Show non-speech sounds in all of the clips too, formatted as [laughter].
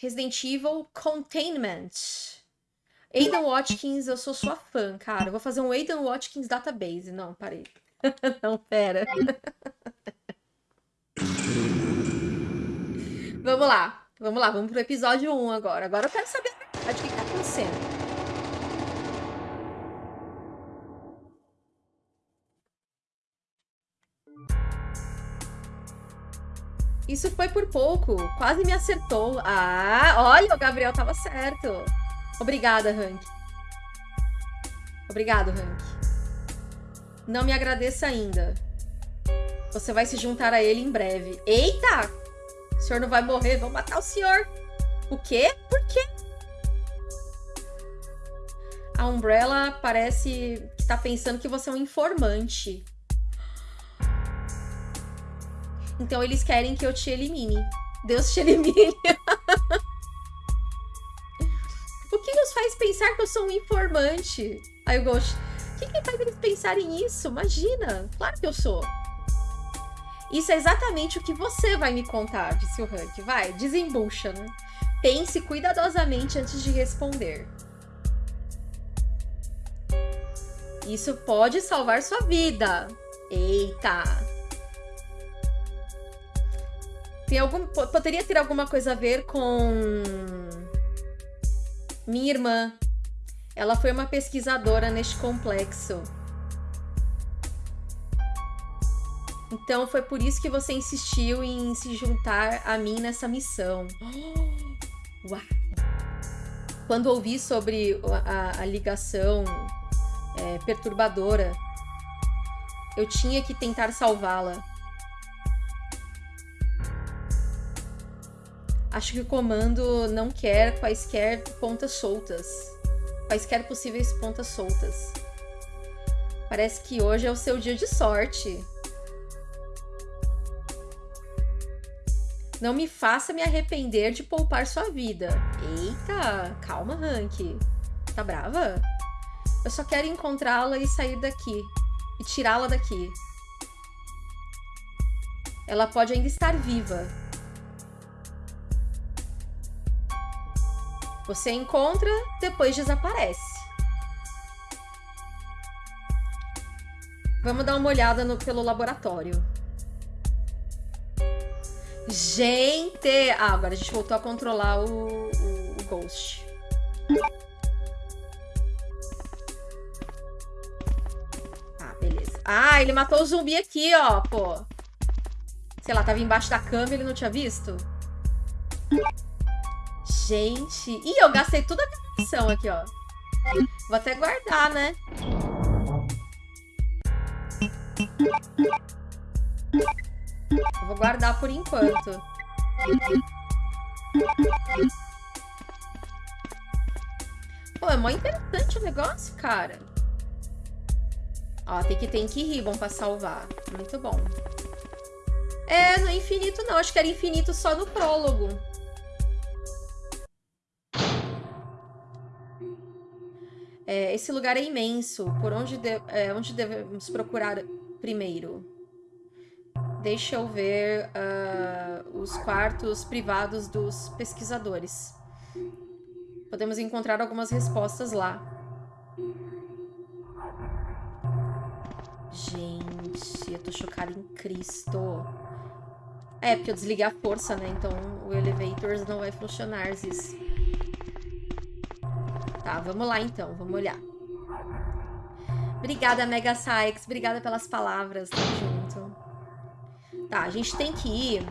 Resident Evil Containment. Aidan Watkins, eu sou sua fã, cara. Eu vou fazer um Aidan Watkins database. Não, parei. [laughs] Não, pera. [laughs] vamos lá. Vamos lá, vamos pro episódio 1 agora. Agora eu quero saber o que tá acontecendo. Isso foi por pouco. Quase me acertou. Ah, olha, o Gabriel tava certo. Obrigada, Hank. Obrigado, Hank. Não me agradeça ainda. Você vai se juntar a ele em breve. Eita! O senhor não vai morrer, vão matar o senhor. O quê? Por quê? A Umbrella parece que tá pensando que você é um informante. Então eles querem que eu te elimine. Deus te elimine. [laughs] o que os faz pensar que eu sou um informante? Aí eu gosto. O que, que faz eles pensarem isso? Imagina. Claro que eu sou. Isso é exatamente o que você vai me contar, disse o Hank. Vai, desembucha, né? Pense cuidadosamente antes de responder. Isso pode salvar sua vida. Eita! Tem algum, poderia ter alguma coisa a ver com minha irmã. Ela foi uma pesquisadora neste complexo. Então foi por isso que você insistiu em se juntar a mim nessa missão. [gasps] Uau! Quando ouvi sobre a, a ligação é, perturbadora, eu tinha que tentar salvá-la. Acho que o comando não quer quaisquer pontas soltas. Quaisquer possíveis pontas soltas. Parece que hoje é o seu dia de sorte. Não me faça me arrepender de poupar sua vida. Eita, calma, Hank. Tá brava? Eu só quero encontrá-la e sair daqui. E tirá-la daqui. Ela pode ainda estar viva. Você encontra, depois desaparece. Vamos dar uma olhada no, pelo laboratório. Gente! Ah, agora a gente voltou a controlar o, o, o Ghost. Ah, beleza. Ah, ele matou o zumbi aqui, ó, pô. Sei lá, tava embaixo da cama e ele não tinha visto? Gente. Ih, eu gastei toda a munição aqui, ó. Vou até guardar, né? Vou guardar por enquanto. Pô, é mó interessante o negócio, cara. Ó, tem que ter que ribbon pra salvar. Muito bom. É, no infinito não. Acho que era infinito só no prólogo. É, esse lugar é imenso. Por onde, de, é, onde devemos procurar primeiro? Deixa eu ver uh, os quartos privados dos pesquisadores. Podemos encontrar algumas respostas lá. Gente, eu tô chocada em Cristo. É, porque eu desliguei a força, né? Então o elevator não vai funcionar, Ziz. Tá, vamos lá então, vamos olhar. Obrigada, Mega Sykes. Obrigada pelas palavras. Tamo junto. Tá, a gente tem que ir...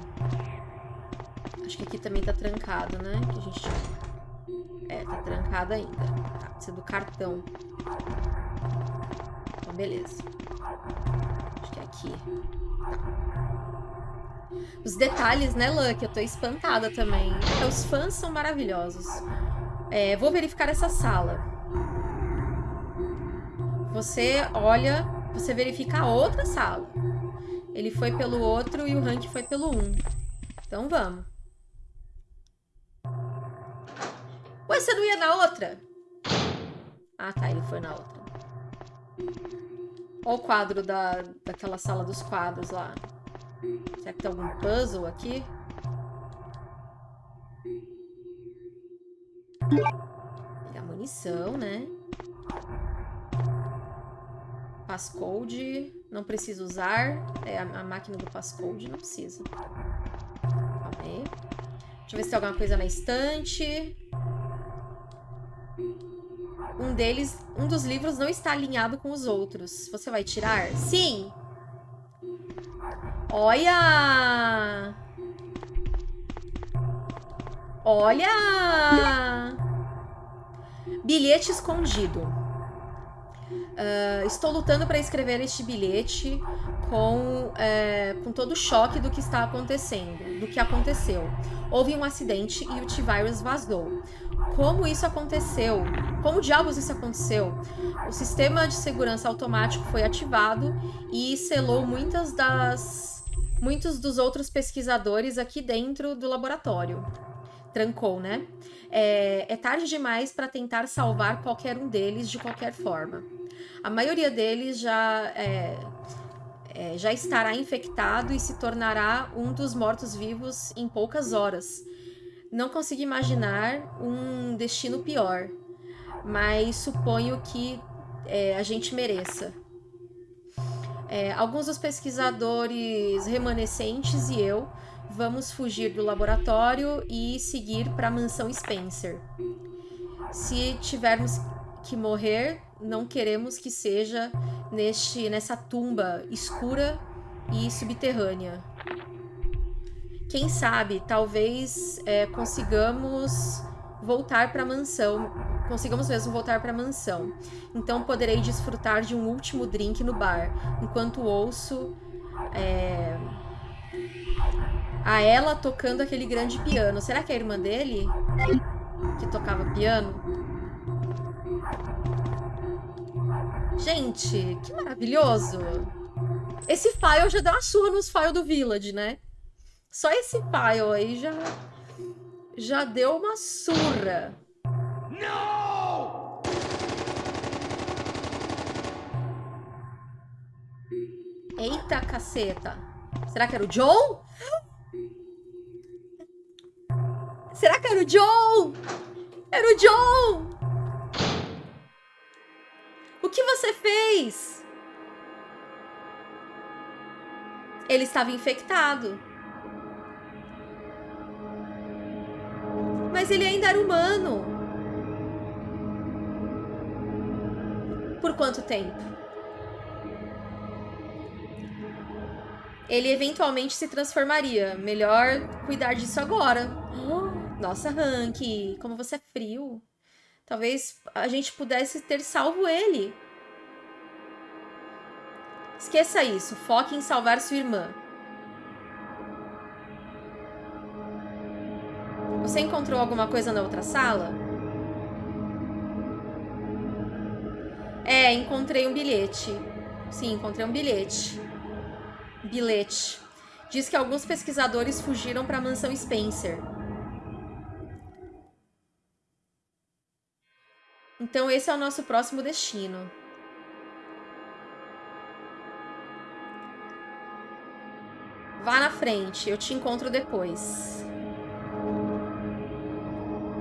Acho que aqui também tá trancado, né? Que a gente... É, tá trancado ainda. Tá, precisa do cartão. Então, beleza. Acho que é aqui. Tá. Os detalhes, né, Luck? Eu tô espantada também. Os fãs são maravilhosos. É, vou verificar essa sala. Você olha, você verifica a outra sala. Ele foi pelo outro e o Hank foi pelo um. Então vamos. Ué, você não ia na outra? Ah, tá, ele foi na outra. Olha o quadro da, daquela sala dos quadros lá. Será que tem algum puzzle aqui? Pegar munição, né? Passcode, não precisa usar. É, a, a máquina do passcode não precisa. Calma aí. Deixa eu ver se tem alguma coisa na estante. Um deles, um dos livros não está alinhado com os outros. Você vai tirar? Sim! Olha! Olha! Bilhete escondido. Uh, estou lutando para escrever este bilhete com, é, com todo o choque do que está acontecendo, do que aconteceu. Houve um acidente e o T-Virus vazou. Como isso aconteceu? Como diabos isso aconteceu? O sistema de segurança automático foi ativado e selou muitas das muitos dos outros pesquisadores aqui dentro do laboratório. Trancou, né? É, é tarde demais para tentar salvar qualquer um deles de qualquer forma. A maioria deles já é, é, já estará infectado e se tornará um dos mortos-vivos em poucas horas. Não consigo imaginar um destino pior, mas suponho que é, a gente mereça. É, alguns dos pesquisadores remanescentes e eu vamos fugir do laboratório e seguir para a mansão Spencer. Se tivermos que morrer, não queremos que seja neste, nessa tumba escura e subterrânea. Quem sabe, talvez é, consigamos voltar para a mansão. Consigamos mesmo voltar para a mansão. Então poderei desfrutar de um último drink no bar, enquanto ouço é, a ela tocando aquele grande piano. Será que é a irmã dele que tocava piano? Gente, que maravilhoso. Esse file já deu uma surra nos files do Village, né? Só esse file aí já... Já deu uma surra. Não! Eita, caceta. Será que era o John? Será que era o John? Era o John! O que você fez? Ele estava infectado. Mas ele ainda era humano. Por quanto tempo? Ele eventualmente se transformaria. Melhor cuidar disso agora. [gasps] Nossa, Hank, como você é frio. Talvez a gente pudesse ter salvo ele. Esqueça isso. Foque em salvar sua irmã. Você encontrou alguma coisa na outra sala? É, encontrei um bilhete. Sim, encontrei um bilhete. Bilhete. Diz que alguns pesquisadores fugiram para a mansão Spencer. Então esse é o nosso próximo destino. Vá na frente, eu te encontro depois.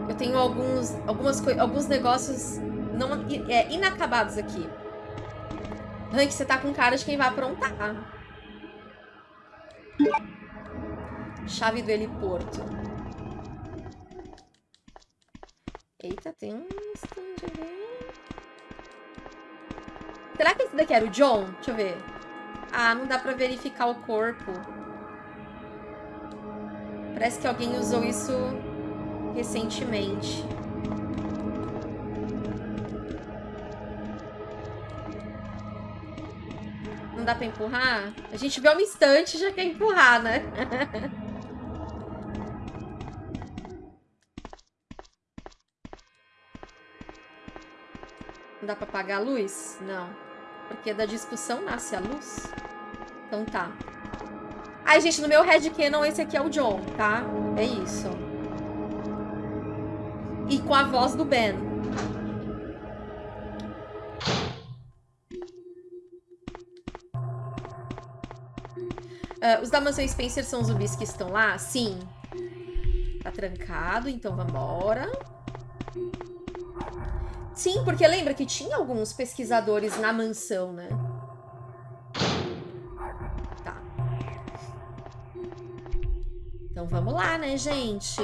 Eu tenho alguns, algumas, alguns negócios não, é, inacabados aqui. Hank, você tá com cara de quem vai aprontar. Chave do heliporto. Eita, tem um stand ali. Será que esse daqui era o John? Deixa eu ver. Ah, não dá pra verificar o corpo. Parece que alguém usou isso recentemente. Não dá pra empurrar? A gente vê um instante e já quer empurrar, né? [laughs] Não dá pra apagar a luz? Não. Porque da discussão nasce a luz. Então tá. Ai, gente, no meu headcanon esse aqui é o John, tá? É isso. E com a voz do Ben. Uh, os da mansão Spencer são os zumbis que estão lá? Sim. Tá trancado, então vambora. Sim, porque lembra que tinha alguns pesquisadores na mansão, né? Tá. Então vamos lá, né, gente?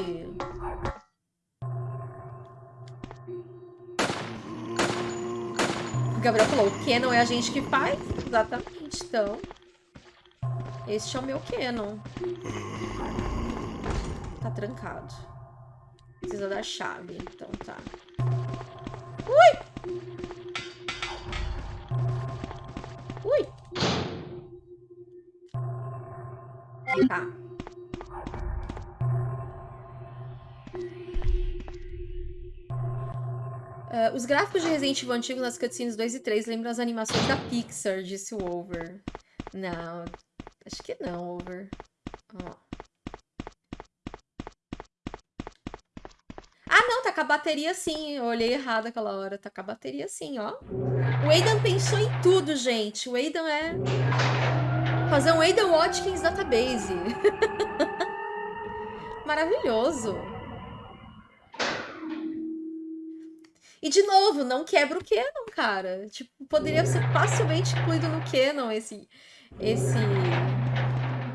O Gabriel falou, o Canon é a gente que faz? Exatamente, então. Este é o meu Canon. Tá trancado. Precisa da chave, então tá. Ui! Ui! Tá. Uh, os gráficos de Resident Evil antigo nas cutscenes 2 e 3 lembram as animações da Pixar, disse o Over. Não, acho que não, Over. Ó. tá com a bateria sim. Eu olhei errado aquela hora. Tá com a bateria sim, ó. O Aidan pensou em tudo, gente. O Aidan é... Fazer um Aidan Watkins database. [laughs] Maravilhoso. E, de novo, não quebra o Canon, cara. Tipo, poderia ser facilmente incluído no Canon esse... Esse...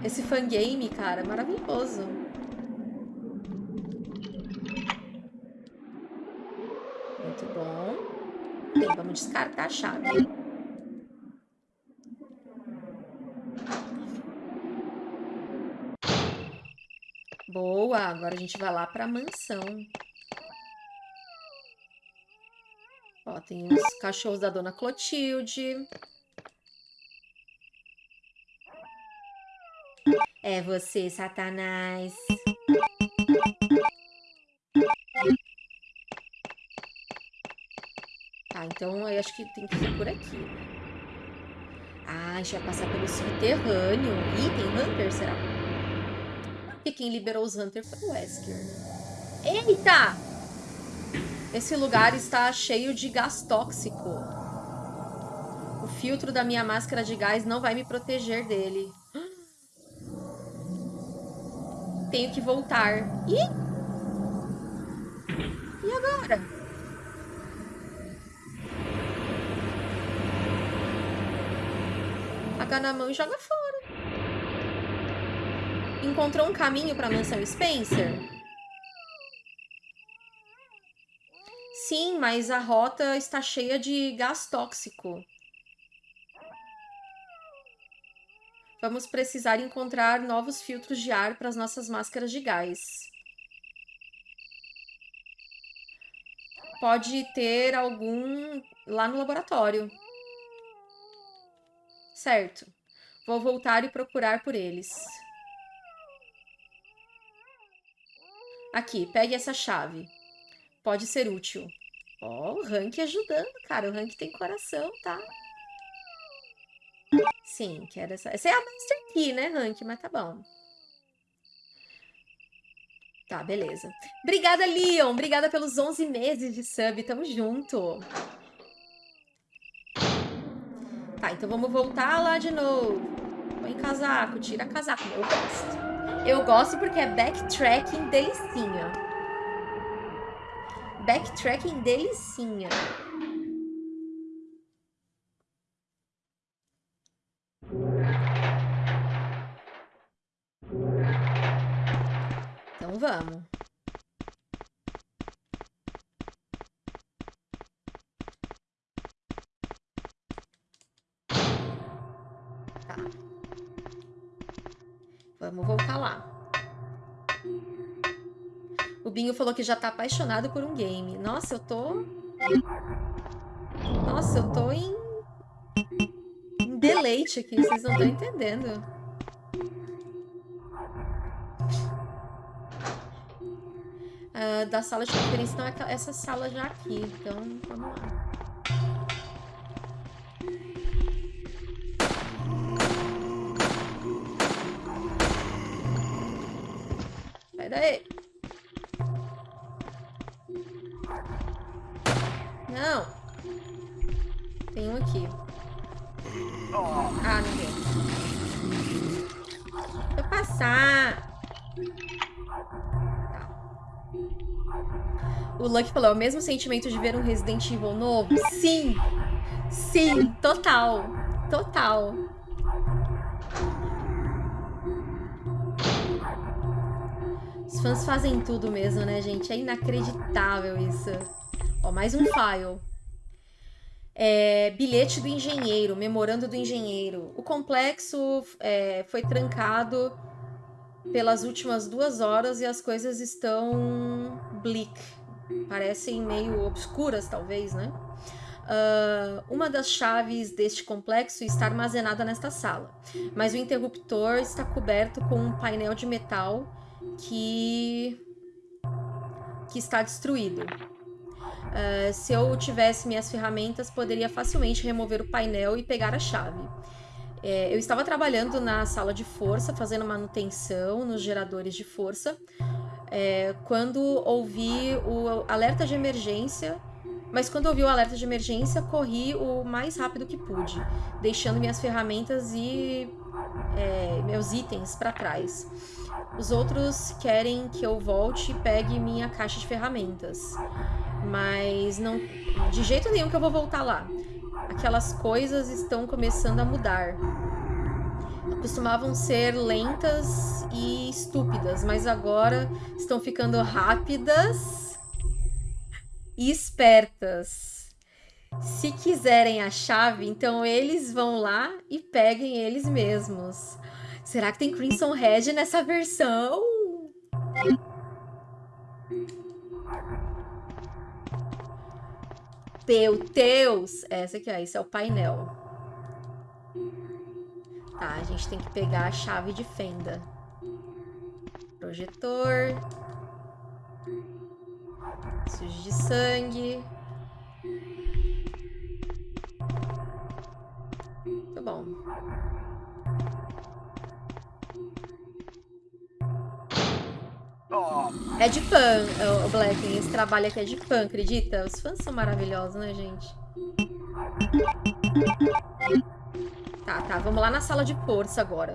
Esse fangame, cara. Maravilhoso. Muito Bem, vamos descartar a chave. Boa, agora a gente vai lá para a mansão. Ó, tem os cachorros da Dona Clotilde. É você, Satanás. Então eu acho que tem que ser por aqui. Ah, a gente vai passar pelo subterrâneo. Ih, tem Hunter, será? Porque quem liberou os Hunter foi o Wesker, né? Eita! Esse lugar está cheio de gás tóxico. O filtro da minha máscara de gás não vai me proteger dele. Tenho que voltar. Ih! E agora? Paga na mão e joga fora. Encontrou um caminho para a mansão Spencer? Sim, mas a rota está cheia de gás tóxico. Vamos precisar encontrar novos filtros de ar para as nossas máscaras de gás. Pode ter algum lá no laboratório. Certo. Vou voltar e procurar por eles. Aqui, pegue essa chave. Pode ser útil. Ó, oh, o Rank ajudando, cara. O Rank tem coração, tá? Sim, quero essa... Essa é a Master Key, né, Rank? Mas tá bom. Tá, beleza. Obrigada, Leon. Obrigada pelos 11 meses de sub. Tamo junto. Tá, então vamos voltar lá de novo. Põe casaco, tira casaco. Eu gosto. Eu gosto porque é backtracking delicinha. Backtracking delicinha. Então vamos. Binho falou que já tá apaixonado por um game. Nossa, eu tô... Nossa, eu tô em... em deleite aqui. Vocês não estão entendendo. Uh, da sala de conferência, não é essa sala já aqui. Então, vamos lá. Sai daí. Não. Tem um aqui. Ah, não deu. Vou passar. Tá. O Lucky falou, é o mesmo sentimento de ver um Resident Evil novo? Sim! Sim, total. Total. Os fãs fazem tudo mesmo, né, gente? É inacreditável isso. Ó, mais um file. É, bilhete do engenheiro, memorando do engenheiro. O complexo é, foi trancado pelas últimas duas horas e as coisas estão bleak. Parecem meio obscuras, talvez, né? Uh, uma das chaves deste complexo está armazenada nesta sala, mas o interruptor está coberto com um painel de metal que, que está destruído. Uh, se eu tivesse minhas ferramentas, poderia facilmente remover o painel e pegar a chave. É, eu estava trabalhando na sala de força, fazendo manutenção nos geradores de força, é, quando ouvi o alerta de emergência. Mas quando ouvi o alerta de emergência, corri o mais rápido que pude, deixando minhas ferramentas e é, meus itens para trás. Os outros querem que eu volte e pegue minha caixa de ferramentas. Mas não. De jeito nenhum que eu vou voltar lá. Aquelas coisas estão começando a mudar. Costumavam ser lentas e estúpidas, mas agora estão ficando rápidas e espertas. Se quiserem a chave, então eles vão lá e peguem eles mesmos. Será que tem Crimson Red nessa versão? Meu Deus! Essa aqui, ó, esse é o painel. Tá, a gente tem que pegar a chave de fenda. Projetor. Sujo de sangue. Muito bom. É de fã, o Black. Esse trabalho aqui é de fã, acredita? Os fãs são maravilhosos, né, gente? Tá, tá. Vamos lá na sala de força agora.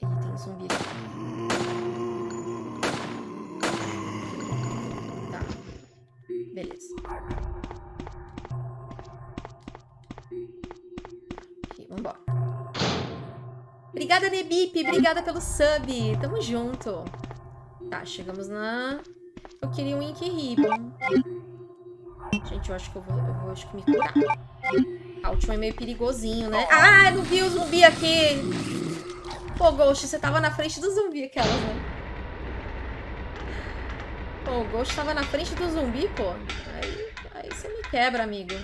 Ih, tem um zumbi aqui. Tá. Beleza. Vambora. Obrigada, Nebip. Obrigada pelo sub. Tamo junto. Tá, chegamos na... Eu queria um Ink Ribbon. Gente, eu acho que eu vou, eu vou acho que me curar. A última é meio perigosinho, né? Ah, não vi o zumbi aqui. Pô, Ghost, você tava na frente do zumbi aquela, né? Pô, o Ghost tava na frente do zumbi, pô. Aí, aí você me quebra, amigo.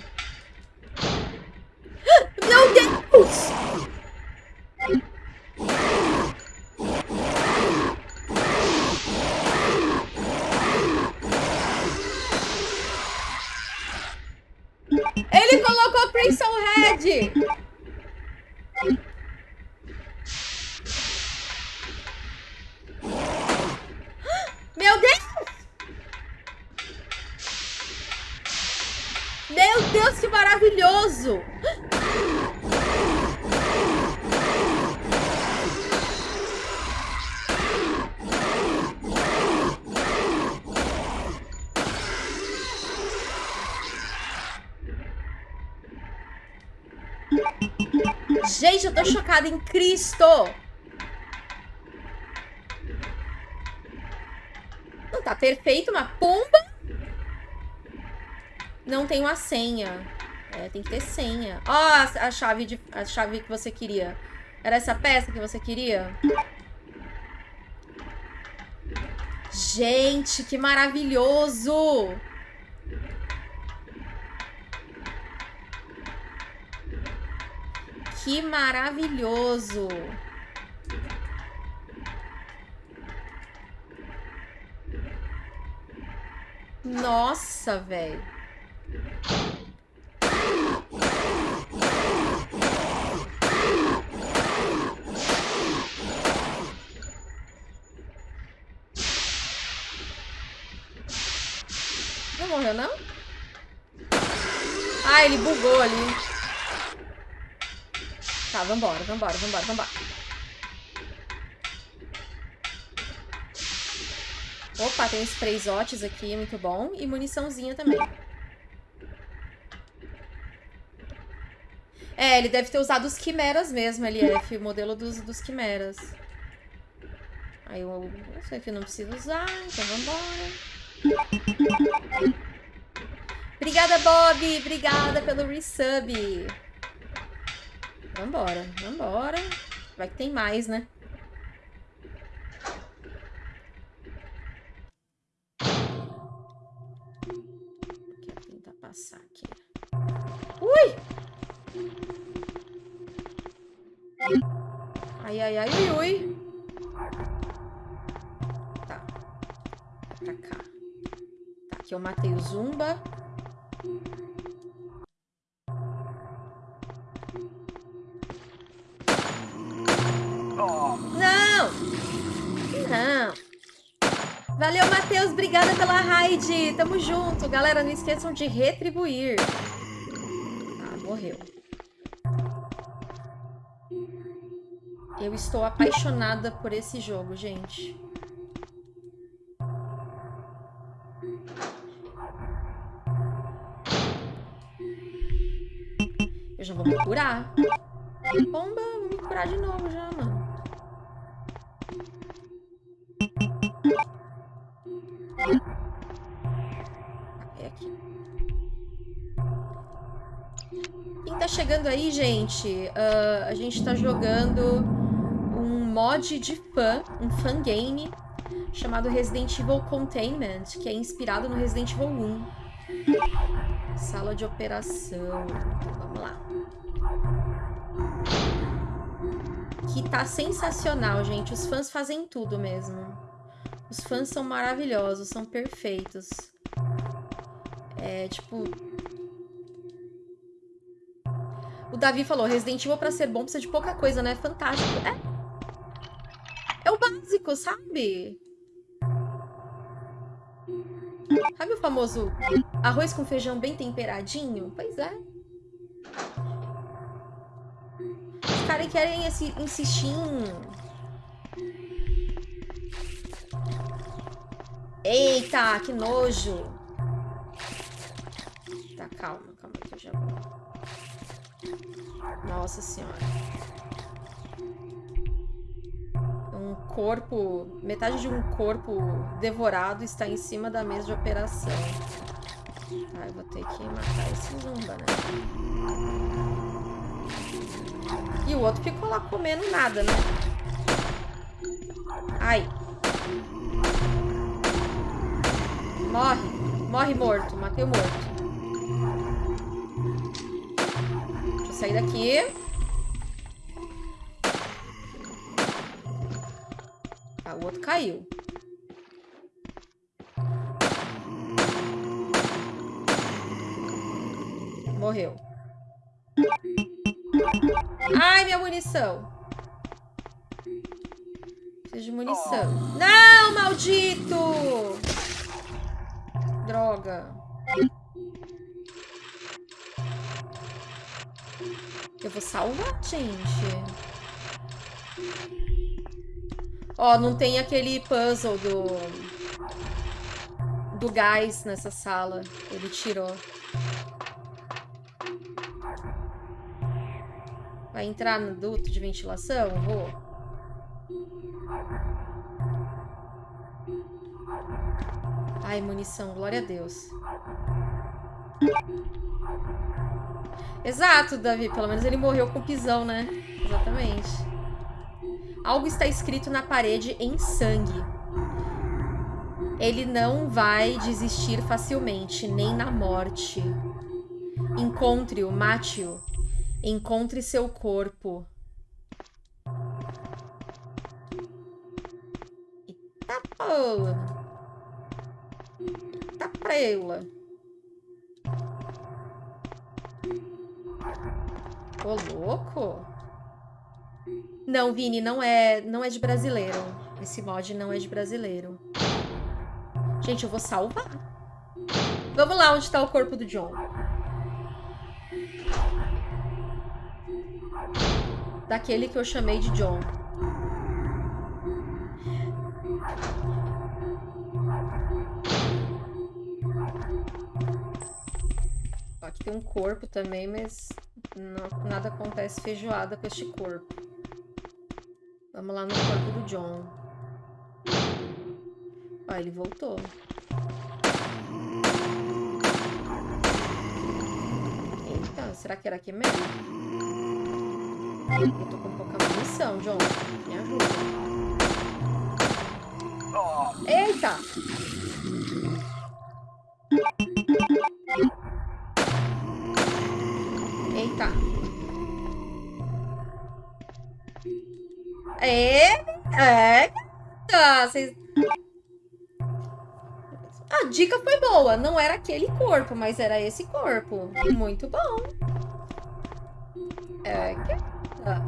Ele colocou Crimson Red! Meu Deus! Meu Deus, que maravilhoso! Gente, eu tô chocada em Cristo! Não tá perfeito, uma pomba? Não tem uma senha. É, tem que ter senha. Ó, oh, a chave, de, a chave que você queria. Era essa peça que você queria? Gente, que maravilhoso! Que maravilhoso! Nossa, velho. Não morreu, não? Ah, ele bugou ali vambora, vambora, vambora, vambora. Opa, tem sprayzotes aqui, muito bom. E muniçãozinha também. É, ele deve ter usado os quimeras mesmo, LF, o modelo dos, dos quimeras. Aí eu, eu sei que não preciso usar, então vambora. Obrigada, Bob! Obrigada pelo resub! Vambora, vambora. Vai que tem mais, né? Quero tentar passar aqui. Ui! Ai, ai, ai, ui, ui. Tá. Pra cá. Tá, aqui eu matei o Zumba. Não! Não. Valeu, Matheus. Obrigada pela raid. Tamo junto. Galera, não esqueçam de retribuir. Ah, morreu. Eu estou apaixonada por esse jogo, gente. Eu já vou me curar. Bomba, vou me curar de novo já, mano. Tá chegando aí, gente, uh, a gente tá jogando um mod de fã, um fan game, chamado Resident Evil Containment, que é inspirado no Resident Evil 1. Sala de operação. Vamos lá. Que tá sensacional, gente. Os fãs fazem tudo mesmo. Os fãs são maravilhosos, são perfeitos. É, tipo... O Davi falou, Resident Evil pra ser bom precisa de pouca coisa, né? Fantástico. É, é o básico, sabe? Sabe o famoso arroz com feijão bem temperadinho? Pois é. Os caras querem esse, em... Eita, que nojo. Tá, calma, calma que eu já vou. Nossa senhora. Um corpo, metade de um corpo devorado está em cima da mesa de operação. Ah, eu vou ter que matar esse zumba, né? E o outro ficou lá comendo nada, né? Ai. Morre. Morre morto. Matei o morto. Sair daqui. Ah, o outro caiu. Morreu. Ai, minha munição. Preciso de munição. Não, maldito! Droga. Eu vou salvar, gente. Ó, não tem aquele puzzle do... Do gás nessa sala. Ele tirou. Vai entrar no duto de ventilação? Vou. Ai, munição. Glória a Deus. Exato, Davi. Pelo menos ele morreu com pisão, né? Exatamente. Algo está escrito na parede em sangue. Ele não vai desistir facilmente, nem na morte. Encontre-o, mate-o. Encontre seu corpo. Eita porra. Eita preula. Ô, louco. Não, Vini, não é, não é de brasileiro. Esse mod não é de brasileiro. Gente, eu vou salvar. Vamos lá onde tá o corpo do John. daquele que eu chamei de John. Tem um corpo também, mas não, nada acontece feijoada com este corpo. Vamos lá no corpo do John. Ó, ele voltou. Eita, será que era aqui mesmo? Eu tô com pouca munição, John. Me ajuda. Eita. É. Tá, vocês... A dica foi boa. Não era aquele corpo, mas era esse corpo. Muito bom. É, gata.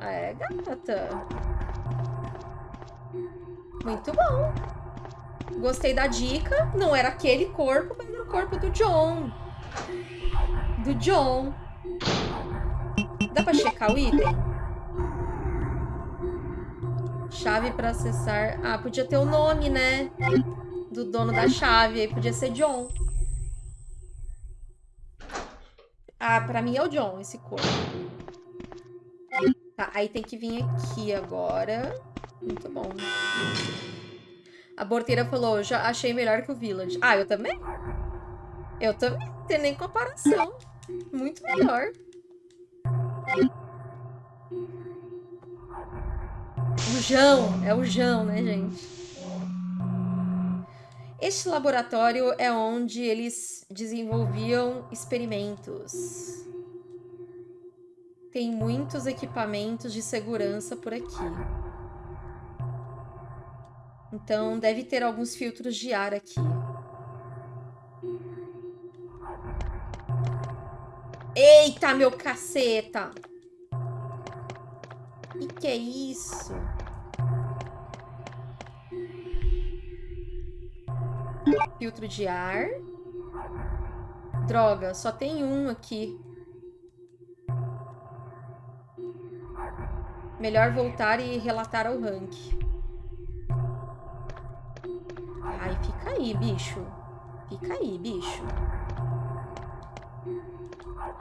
É, gata. Muito bom. Gostei da dica. Não era aquele corpo, mas era o corpo do John. Do John. Dá pra checar o item? Chave pra acessar... Ah, podia ter o nome, né? Do dono da chave. Aí podia ser John. Ah, pra mim é o John, esse corpo. Tá, aí tem que vir aqui agora. Muito bom. A porteira falou, já achei melhor que o Village. Ah, eu também? Eu também, não tem nem comparação. Muito melhor. O Jão, é o Jão, né, gente? Este laboratório é onde eles desenvolviam experimentos. Tem muitos equipamentos de segurança por aqui. Então, deve ter alguns filtros de ar aqui. Eita, meu caceta! E que é isso? Filtro de ar. Droga, só tem um aqui. Melhor voltar e relatar ao rank. Ai, fica aí, bicho. Fica aí, bicho.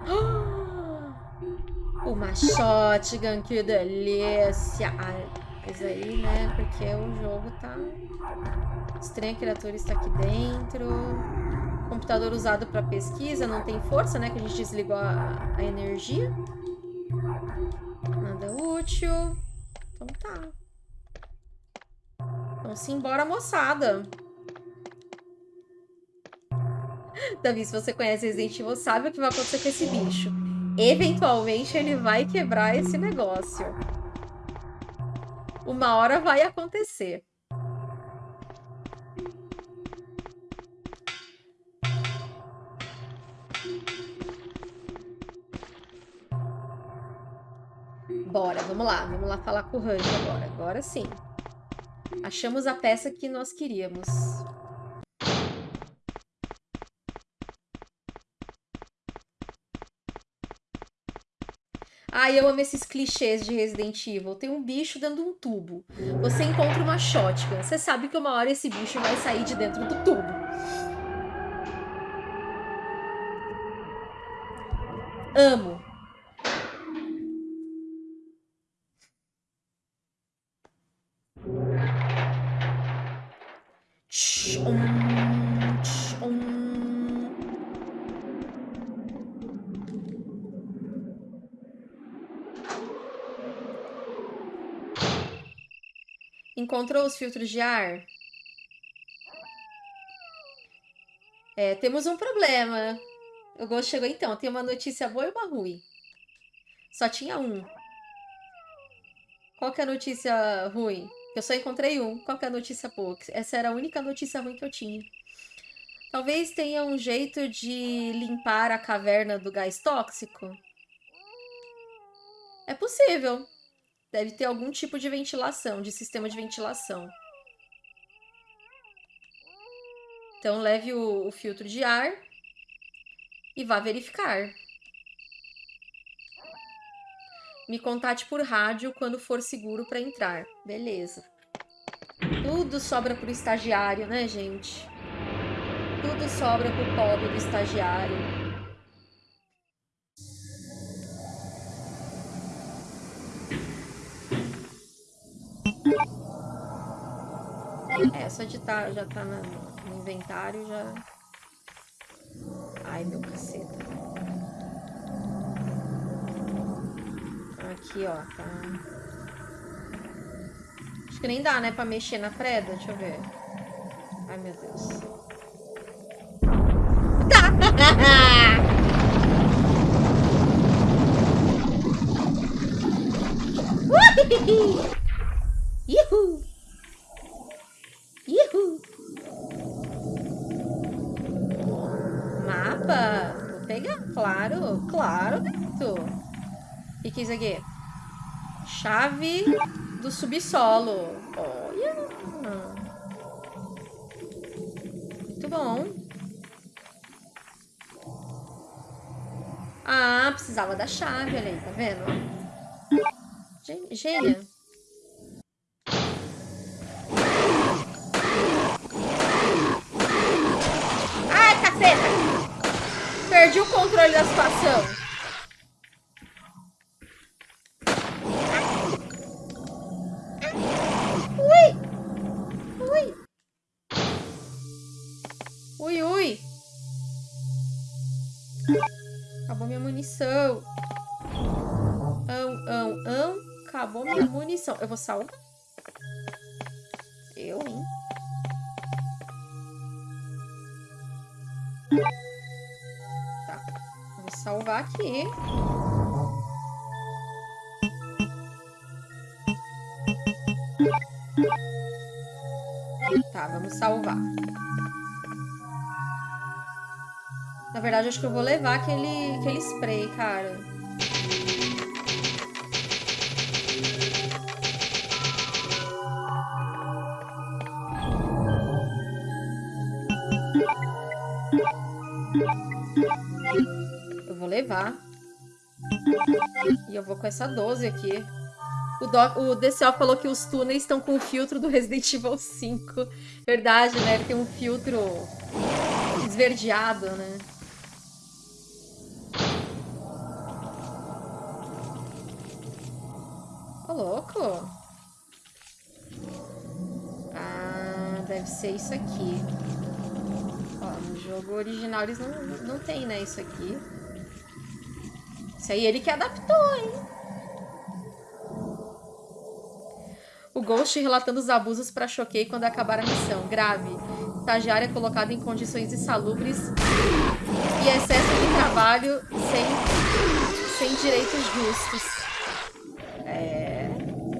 [gasps] Uma shotgun, que delícia. mas aí, né, porque o jogo tá... Estranha criatura está aqui dentro. Computador usado para pesquisa, não tem força, né, que a gente desligou a, a energia. Nada útil. Então tá. Então simbora, moçada. Davi, se você conhece Resident Evil, sabe o que vai acontecer com esse bicho. Eventualmente ele vai quebrar esse negócio. Uma hora vai acontecer. Bora, vamos lá. Vamos lá falar com o Randy agora. Agora sim. Achamos a peça que nós queríamos. Ai, eu amo esses clichês de Resident Evil. Tem um bicho dentro de um tubo. Você encontra uma shotgun. Você sabe que uma hora esse bicho vai sair de dentro do tubo. Amo. Encontrou os filtros de ar? É, temos um problema. O Ghost chegou então. Tem uma notícia boa e uma ruim. Só tinha um. Qual que é a notícia ruim? Eu só encontrei um. Qual que é a notícia boa? Essa era a única notícia ruim que eu tinha. Talvez tenha um jeito de limpar a caverna do gás tóxico. É possível. Deve ter algum tipo de ventilação, de sistema de ventilação. Então, leve o, o filtro de ar e vá verificar. Me contate por rádio quando for seguro para entrar. Beleza. Tudo sobra pro estagiário, né, gente? Tudo sobra pro pobre do estagiário. Só de tá, já tá no, no inventário, já... Ai, meu caceta. Aqui, ó, tá... Acho que nem dá, né, pra mexer na preda. Deixa eu ver. Ai, meu Deus. [laughs] Ihu! Ihu! Mapa? Vou pegar, claro, gato. O que, que é isso aqui? Chave do subsolo. Olha! Muito bom. Ah, precisava da chave, olha aí, tá vendo? Gênia. Munição. Ão, ão, ão. Acabou minha munição. Eu vou salvar? Eu, hein? Tá. Vou salvar aqui. Tá, vamos salvar. Na verdade, acho que eu vou levar aquele, aquele spray, cara. levar. E eu vou com essa 12 aqui. O, o DCO falou que os túneis estão com o filtro do Resident Evil 5. Verdade, né? Ele tem um filtro esverdeado, né? Ser isso aqui. Ó, no jogo original eles não, não tem, né, isso aqui. Isso aí ele que adaptou, hein? O Ghost relatando os abusos para Choquei quando acabar a missão. Grave. Estagiária colocada em condições insalubres e excesso de trabalho sem, sem direitos justos. É...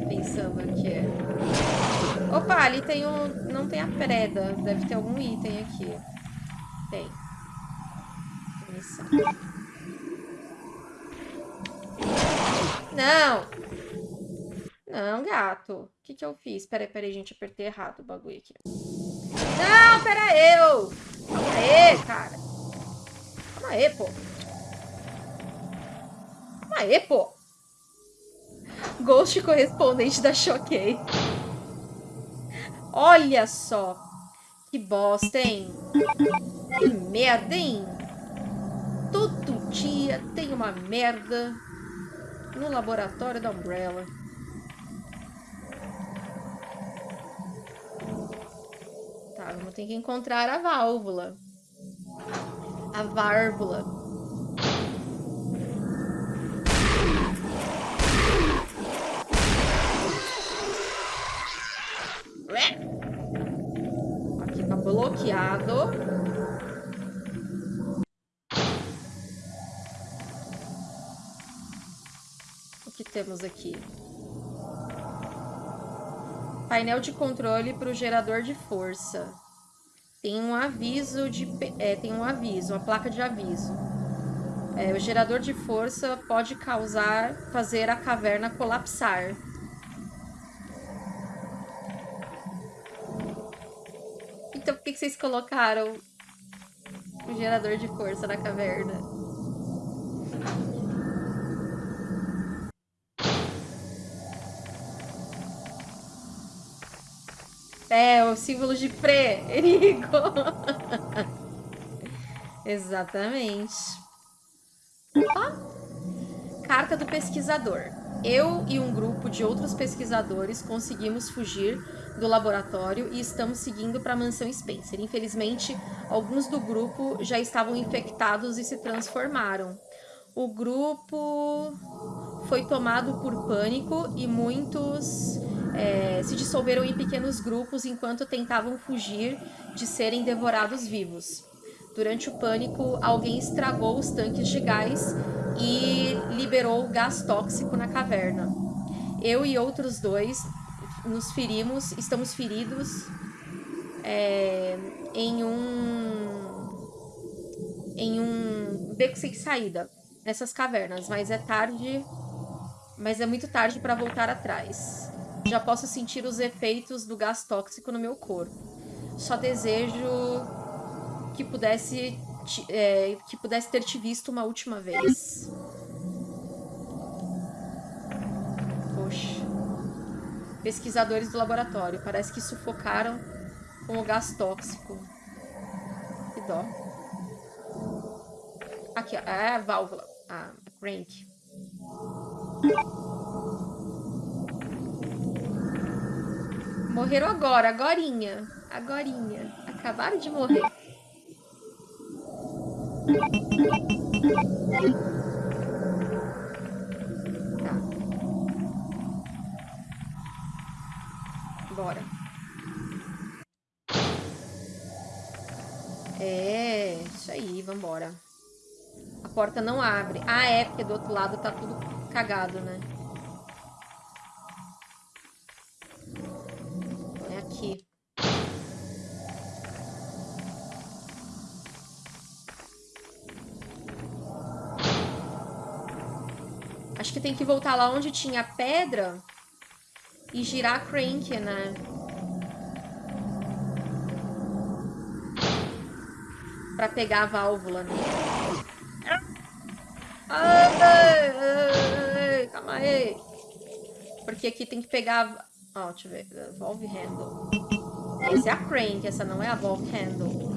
Pensando aqui. Opa, ali tem um... Não tem a preda. Deve ter algum item aqui. Tem. Não! Não, gato. O que que eu fiz? Peraí, peraí, gente. Apertei errado o bagulho aqui. Não, pera eu! Calma aí, cara. Calma aí, pô. Calma aí, pô. Ghost correspondente da Choquei. Olha só. Que bosta, hein? Que merda, hein? Todo dia tem uma merda no laboratório da Umbrella. Tá, vamos ter que encontrar a válvula. A válvula. Bloqueado. temos aqui? Painel de controle para o gerador de força. Tem um aviso de é, tem um aviso, uma placa de aviso. É, o gerador de força pode causar, fazer a caverna colapsar. Então por que vocês colocaram o gerador de força na caverna? É, o símbolo de perigo. [laughs] Exatamente. Opa. Carta do pesquisador. Eu e um grupo de outros pesquisadores conseguimos fugir do laboratório e estamos seguindo para a mansão Spencer. Infelizmente, alguns do grupo já estavam infectados e se transformaram. O grupo foi tomado por pânico e muitos é, se dissolveram em pequenos grupos enquanto tentavam fugir de serem devorados vivos. Durante o pânico, alguém estragou os tanques de gás e liberou gás tóxico na caverna. Eu e outros dois nos ferimos, estamos feridos é, em um em um beco sem saída nessas cavernas, mas é tarde, mas é muito tarde para voltar atrás. Já posso sentir os efeitos do gás tóxico no meu corpo. Só desejo que pudesse é, que pudesse ter te visto uma última vez. Pesquisadores do laboratório. Parece que sufocaram com o gás tóxico. Que dó. Aqui, ó. É a válvula. A crank. Morreram agora, agorinha. Agorinha. Acabaram de morrer. Bora. É, isso aí, vambora. A porta não abre. Ah, é, porque do outro lado tá tudo cagado, né? É aqui. Acho que tem que voltar lá onde tinha pedra e girar a crank, né? Pra pegar a válvula, né? Ai, ai, calma aí. Porque aqui tem que pegar... Ó, deixa eu ver. Valve handle. Essa é a crank, essa não é a valve handle.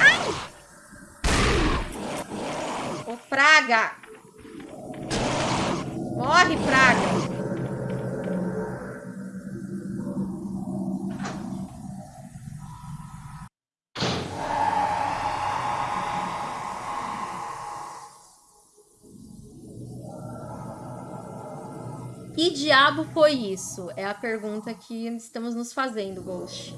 Ai! Ô, praga! Morre, praga! Diabo foi isso? É a pergunta que estamos nos fazendo, Ghost.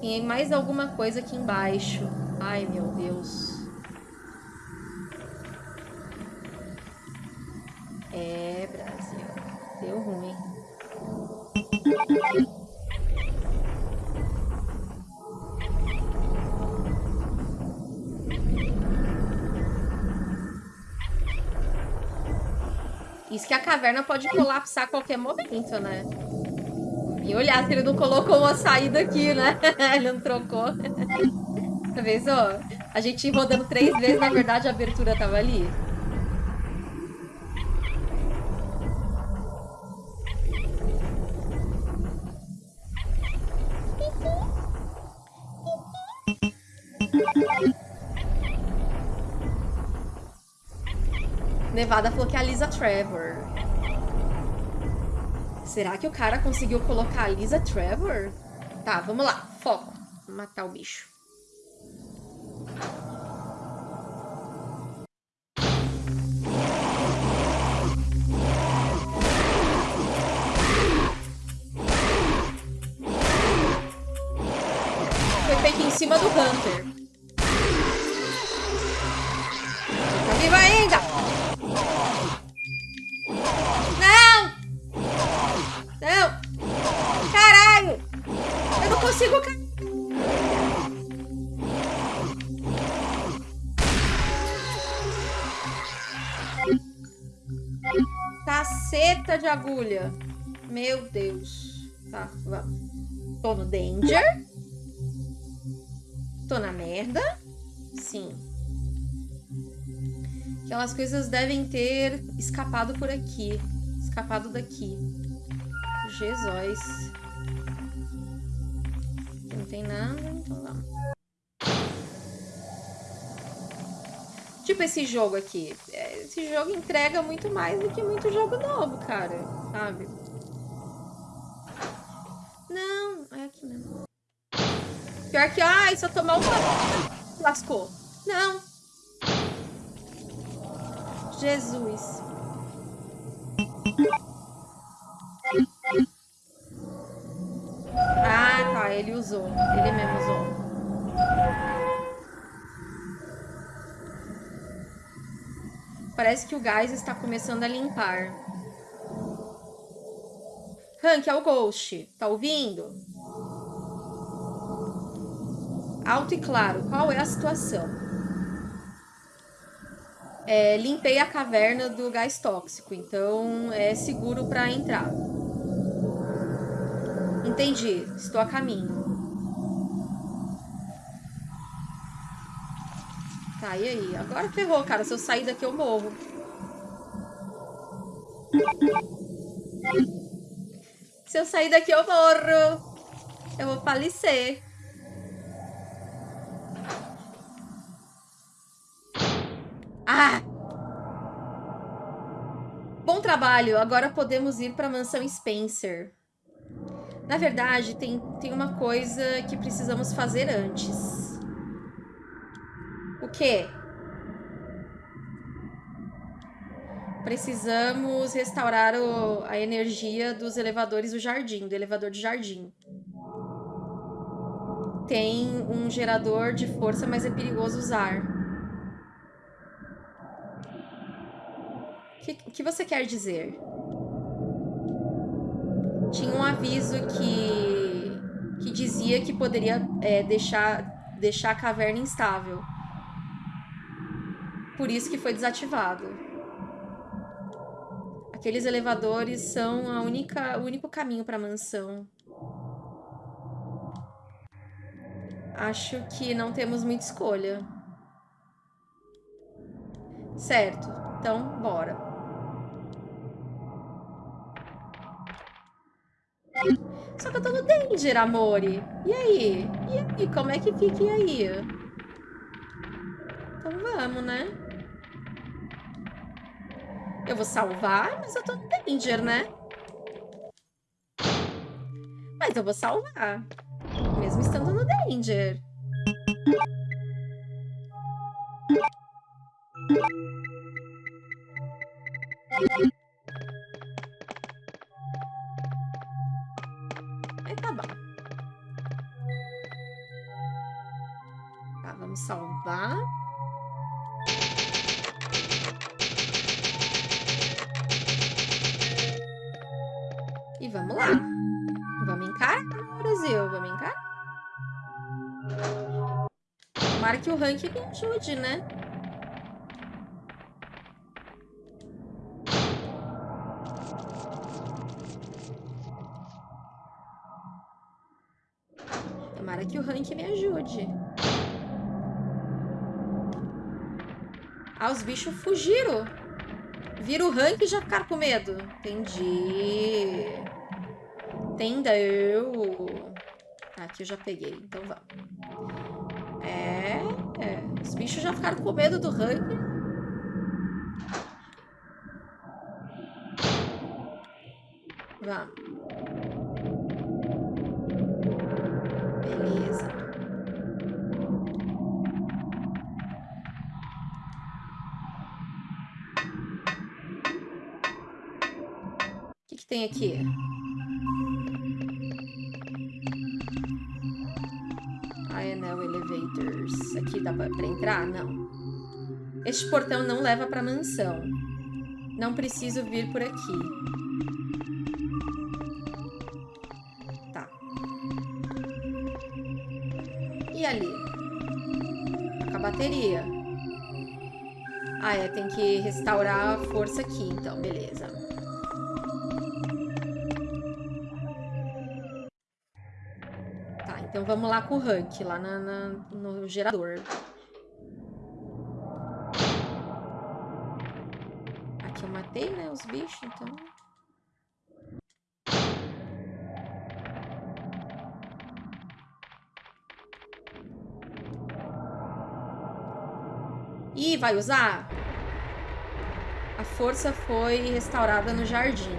Tem mais alguma coisa aqui embaixo. Ai, meu Deus. É, Brasil. Deu ruim. Isso que a caverna pode colapsar a qualquer momento, né? E olhar se ele não colocou uma saída aqui, né? [laughs] ele não trocou. [laughs] Tá vendo? A gente rodando três vezes, na verdade a abertura tava ali. Nevada falou que é a Lisa Trevor. Será que o cara conseguiu colocar a Lisa Trevor? Tá, vamos lá. Foco. Matar o bicho. Agulha. Meu Deus. Tá, vamos. Tô no danger. Tô na merda. Sim. Aquelas coisas devem ter escapado por aqui. Escapado daqui. Jesus tem nada, então vamos. Tipo esse jogo aqui. É, esse jogo entrega muito mais do que muito jogo novo, cara. Sabe? Não, é aqui mesmo. Pior que, ai, só tomar uma... Lascou. Não. Jesus. Ah, tá, ele usou. Ele mesmo usou. Parece que o gás está começando a limpar. Hank, é o Ghost. Tá ouvindo? Alto e claro, qual é a situação? É, limpei a caverna do gás tóxico, então é seguro para entrar. Entendi, estou a caminho. Tá, e aí? Agora ferrou, cara. Se eu sair daqui, eu morro. Se eu sair daqui, eu morro. Eu vou falecer. Ah! Bom trabalho. Agora podemos ir para a mansão Spencer. Na verdade, tem, tem uma coisa que precisamos fazer antes quê? Precisamos restaurar o, a energia dos elevadores do jardim, do elevador de jardim. Tem um gerador de força, mas é perigoso usar. O que, que você quer dizer? Tinha um aviso que, que dizia que poderia é, deixar, deixar a caverna instável. Por isso que foi desativado. Aqueles elevadores são a única, o único caminho para a mansão. Acho que não temos muita escolha. Certo. Então, bora. Só que eu tô no danger, amore. E aí? E aí? Como é que fica e aí? Então vamos, né? Eu vou salvar, mas eu tô no danger, né? Mas eu vou salvar. Mesmo estando no danger. Aí Tomara que ajude, né? Tomara que o ranking me ajude. Ah, os bichos fugiram. Vira o rank e já ficaram com medo. Entendi. Entendeu? Aqui eu já peguei, então vamos. É, é. Os bichos já ficaram com medo do rank. Vamos. Beleza. O que, que tem? Aqui Este portão não leva pra mansão. Não preciso vir por aqui. Tá. E ali? Tá com a bateria. Ah, é. Tem que restaurar a força aqui, então. Beleza. Então vamos lá com o Huck, lá na, na, no gerador. Os bichos, então... Ih, vai usar? A força foi restaurada no jardim.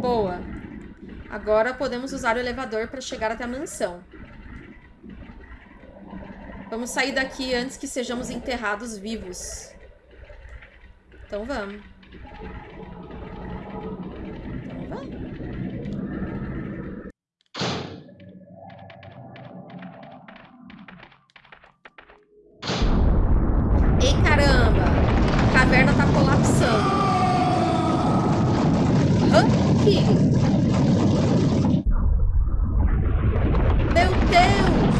Boa. Agora podemos usar o elevador para chegar até a mansão. Vamos sair daqui antes que sejamos enterrados vivos. Então vamos. Então vamos. Ei, caramba! A caverna tá colapsando. Hank! Meu Deus!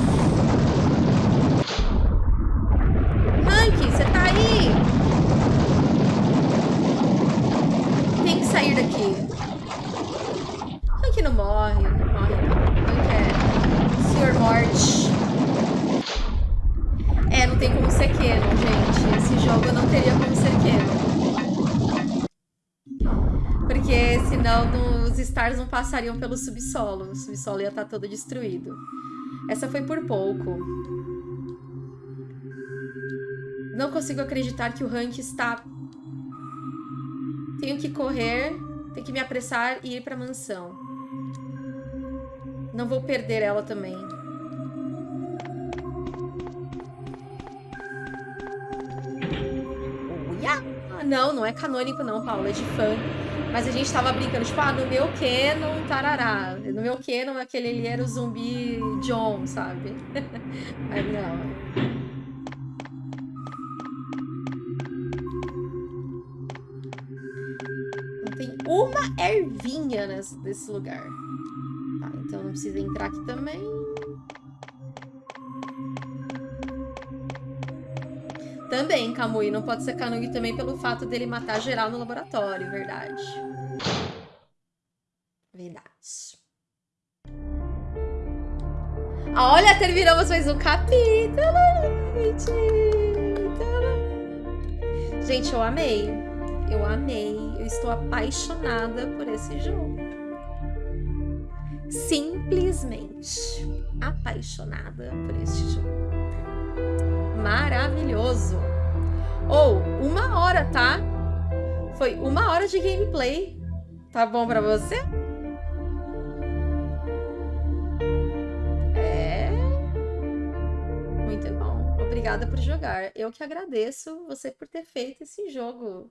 Hank, você tá aí? Tem que sair daqui. Hank não morre, não morre não. Hank é Senhor Morte. É, não tem como ser Canon, gente. Esse jogo não teria como ser Canon. Porque senão no, os Stars não passariam pelo subsolo. O subsolo ia estar todo destruído. Essa foi por pouco. Não consigo acreditar que o Hank está... Tenho que correr, tenho que me apressar e ir para a mansão. Não vou perder ela também. Não, não é canônico não, Paula, é de fã. Mas a gente tava brincando, tipo, ah, no meu canon, tarará. No meu canon, aquele ali era o zumbi John, sabe? [laughs] Mas não. Tem uma ervinha nesse, nesse lugar. Tá, então não precisa entrar aqui também. Também, Kamui, não pode ser Kanui também pelo fato dele matar geral no laboratório, verdade. Verdade. Ah, olha, terminamos mais um capítulo, gente. Gente, eu amei. Eu amei. Eu estou apaixonada por esse jogo. Simplesmente apaixonada por este jogo maravilhoso. Ou, oh, uma hora, tá? Foi uma hora de gameplay. Tá bom pra você? É... Muito bom. Obrigada por jogar. Eu que agradeço você por ter feito esse jogo.